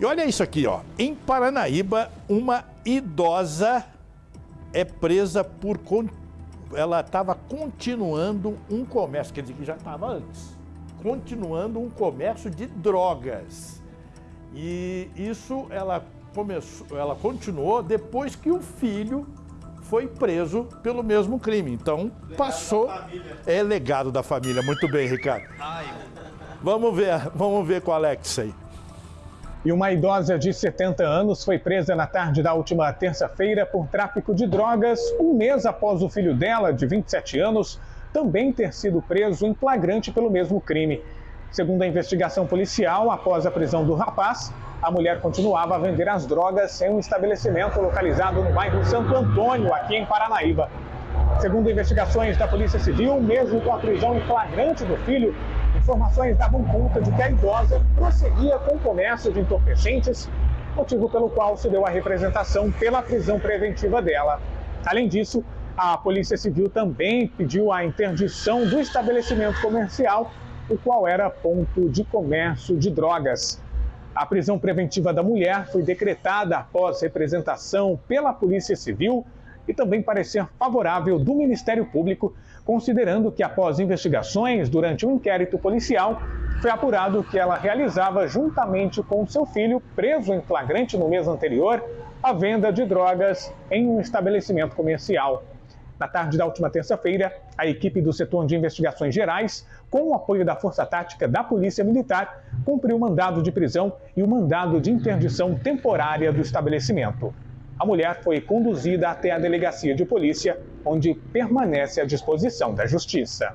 E olha isso aqui, ó. Em Paranaíba, uma idosa é presa por. Ela estava continuando um comércio, quer dizer que já estava antes, continuando um comércio de drogas. E isso ela começou, ela continuou depois que o filho foi preso pelo mesmo crime. Então legado passou. É legado da família. Muito bem, Ricardo. Ai. Vamos ver, vamos ver com o Alex aí. E uma idosa de 70 anos foi presa na tarde da última terça-feira por tráfico de drogas, um mês após o filho dela, de 27 anos, também ter sido preso em flagrante pelo mesmo crime. Segundo a investigação policial, após a prisão do rapaz, a mulher continuava a vender as drogas em um estabelecimento localizado no bairro Santo Antônio, aqui em Paranaíba. Segundo investigações da Polícia Civil, mesmo com a prisão em flagrante do filho, informações davam conta de que a idosa prosseguia com o comércio de entorpecentes, motivo pelo qual se deu a representação pela prisão preventiva dela. Além disso, a Polícia Civil também pediu a interdição do estabelecimento comercial, o qual era ponto de comércio de drogas. A prisão preventiva da mulher foi decretada após representação pela Polícia Civil e também parecer favorável do Ministério Público, considerando que após investigações durante um inquérito policial, foi apurado que ela realizava juntamente com seu filho, preso em flagrante no mês anterior, a venda de drogas em um estabelecimento comercial. Na tarde da última terça-feira, a equipe do setor de investigações gerais, com o apoio da Força Tática da Polícia Militar, cumpriu o mandado de prisão e o mandado de interdição temporária do estabelecimento. A mulher foi conduzida até a delegacia de polícia, onde permanece à disposição da justiça.